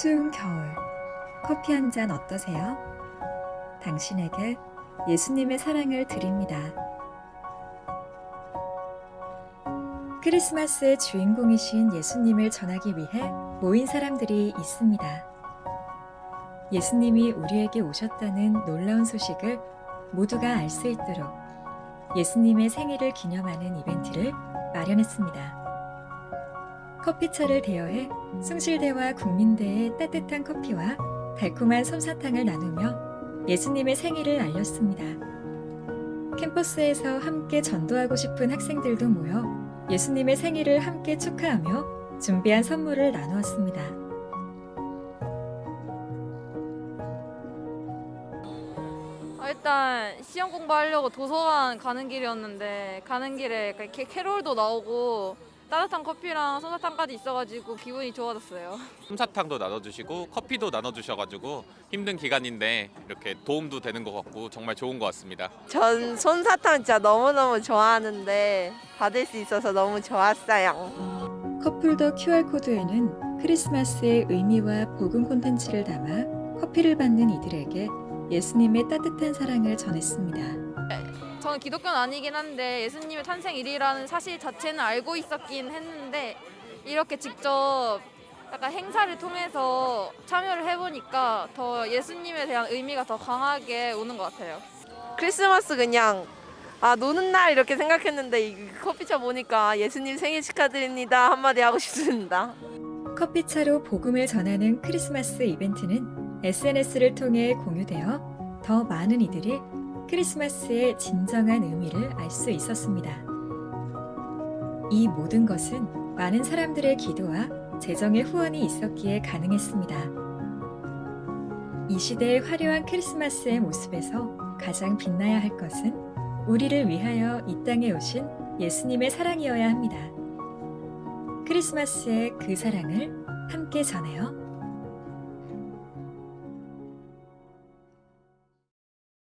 추운 겨울, 커피 한 잔 어떠세요? 당신에게 예수님의 사랑을 드립니다. 크리스마스의 주인공이신 예수님을 전하기 위해 모인 사람들이 있습니다. 예수님이 우리에게 오셨다는 놀라운 소식을 모두가 알 수 있도록 예수님의 생일을 기념하는 이벤트를 마련했습니다. 커피차를 대여해 숭실대와 국민대의 따뜻한 커피와 달콤한 솜사탕을 나누며 예수님의 생일을 알렸습니다. 캠퍼스에서 함께 전도하고 싶은 학생들도 모여 예수님의 생일을 함께 축하하며 준비한 선물을 나누었습니다. 아, 일단 시험 공부하려고 도서관 가는 길이었는데 가는 길에 캐롤도 나오고 따뜻한 커피랑 솜사탕까지 있어가지고 기분이 좋아졌어요. 솜사탕도 나눠주시고 커피도 나눠주셔가지고 힘든 기간인데 이렇게 도움도 되는 것 같고 정말 좋은 것 같습니다. 전 솜사탕 진짜 너무너무 좋아하는데 받을 수 있어서 너무 좋았어요. 커플더 QR코드에는 크리스마스의 의미와 복음 콘텐츠를 담아 커피를 받는 이들에게 예수님의 따뜻한 사랑을 전했습니다. 저는 기독교는 아니긴 한데 예수님의 탄생일이라는 사실 자체는 알고 있었긴 했는데 이렇게 직접 약간 행사를 통해서 참여를 해보니까 더 예수님에 대한 의미가 더 강하게 오는 것 같아요. 크리스마스 그냥 아 노는 날 이렇게 생각했는데 이 커피차 보니까 예수님 생일 축하드립니다 한마디 하고 싶습니다. 커피차로 복음을 전하는 크리스마스 이벤트는 SNS를 통해 공유되어 더 많은 이들이 크리스마스의 진정한 의미를 알 수 있었습니다. 이 모든 것은 많은 사람들의 기도와 재정의 후원이 있었기에 가능했습니다. 이 시대의 화려한 크리스마스의 모습에서 가장 빛나야 할 것은 우리를 위하여 이 땅에 오신 예수님의 사랑이어야 합니다. 크리스마스의 그 사랑을 함께 전해요.